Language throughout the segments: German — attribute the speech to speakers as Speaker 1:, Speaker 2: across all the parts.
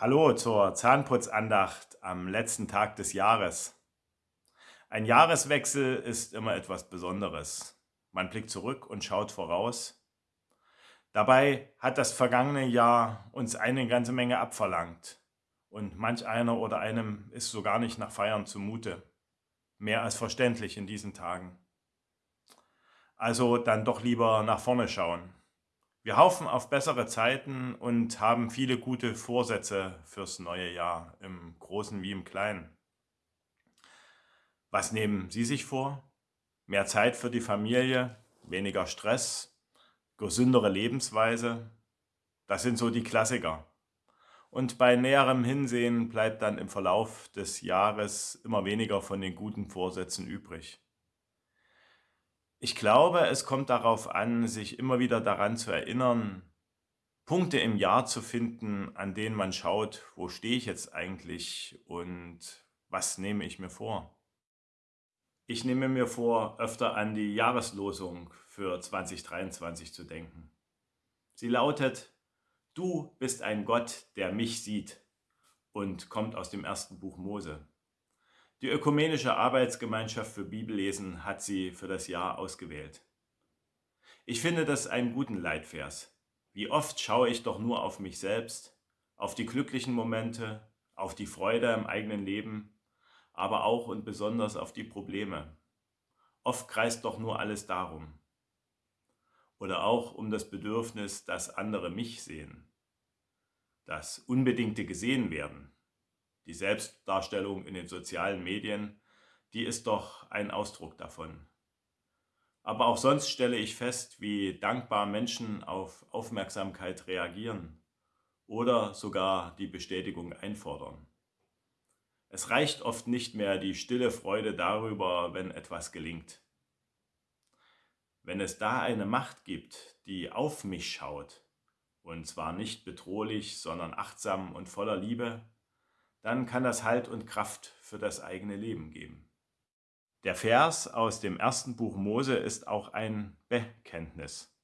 Speaker 1: Hallo zur Zahnputzandacht am letzten Tag des Jahres. Ein Jahreswechsel ist immer etwas Besonderes. Man blickt zurück und schaut voraus. Dabei hat das vergangene Jahr uns eine ganze Menge abverlangt. Und manch einer oder einem ist so gar nicht nach Feiern zumute. Mehr als verständlich in diesen Tagen. Also dann doch lieber nach vorne schauen. Wir hoffen auf bessere Zeiten und haben viele gute Vorsätze fürs neue Jahr, im Großen wie im Kleinen. Was nehmen Sie sich vor? Mehr Zeit für die Familie, weniger Stress, gesündere Lebensweise? Das sind so die Klassiker. Und bei näherem Hinsehen bleibt dann im Verlauf des Jahres immer weniger von den guten Vorsätzen übrig. Ich glaube, es kommt darauf an, sich immer wieder daran zu erinnern, Punkte im Jahr zu finden, an denen man schaut, wo stehe ich jetzt eigentlich und was nehme ich mir vor. Ich nehme mir vor, öfter an die Jahreslosung für 2023 zu denken. Sie lautet, du bist ein Gott, der mich sieht und kommt aus dem ersten Buch Mose. Die Ökumenische Arbeitsgemeinschaft für Bibellesen hat sie für das Jahr ausgewählt. Ich finde das einen guten Leitvers. Wie oft schaue ich doch nur auf mich selbst, auf die glücklichen Momente, auf die Freude im eigenen Leben, aber auch und besonders auf die Probleme. Oft kreist doch nur alles darum. Oder auch um das Bedürfnis, dass andere mich sehen. Das unbedingte gesehen werden die Selbstdarstellung in den sozialen Medien, die ist doch ein Ausdruck davon. Aber auch sonst stelle ich fest, wie dankbar Menschen auf Aufmerksamkeit reagieren oder sogar die Bestätigung einfordern. Es reicht oft nicht mehr die stille Freude darüber, wenn etwas gelingt. Wenn es da eine Macht gibt, die auf mich schaut, und zwar nicht bedrohlich, sondern achtsam und voller Liebe, dann kann das Halt und Kraft für das eigene Leben geben. Der Vers aus dem ersten Buch Mose ist auch ein Bekenntnis.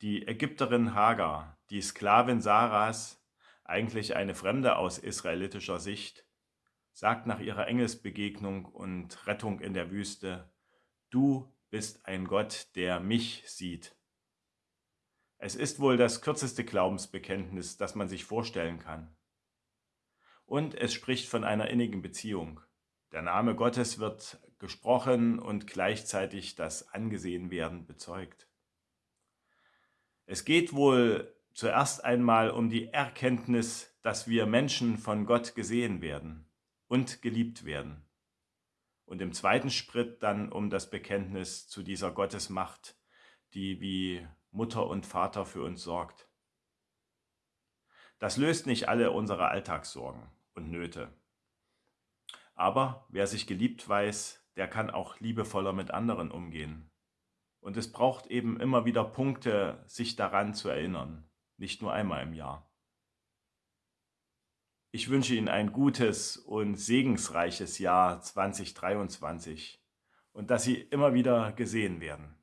Speaker 1: Die Ägypterin Hagar, die Sklavin Saras, eigentlich eine Fremde aus israelitischer Sicht, sagt nach ihrer Engelsbegegnung und Rettung in der Wüste, du bist ein Gott, der mich sieht. Es ist wohl das kürzeste Glaubensbekenntnis, das man sich vorstellen kann und es spricht von einer innigen Beziehung. Der Name Gottes wird gesprochen und gleichzeitig das Angesehenwerden bezeugt. Es geht wohl zuerst einmal um die Erkenntnis, dass wir Menschen von Gott gesehen werden und geliebt werden. Und im zweiten Schritt dann um das Bekenntnis zu dieser Gottesmacht, die wie Mutter und Vater für uns sorgt. Das löst nicht alle unsere Alltagssorgen und Nöte. Aber wer sich geliebt weiß, der kann auch liebevoller mit anderen umgehen. Und es braucht eben immer wieder Punkte, sich daran zu erinnern, nicht nur einmal im Jahr. Ich wünsche Ihnen ein gutes und segensreiches Jahr 2023 und dass Sie immer wieder gesehen werden.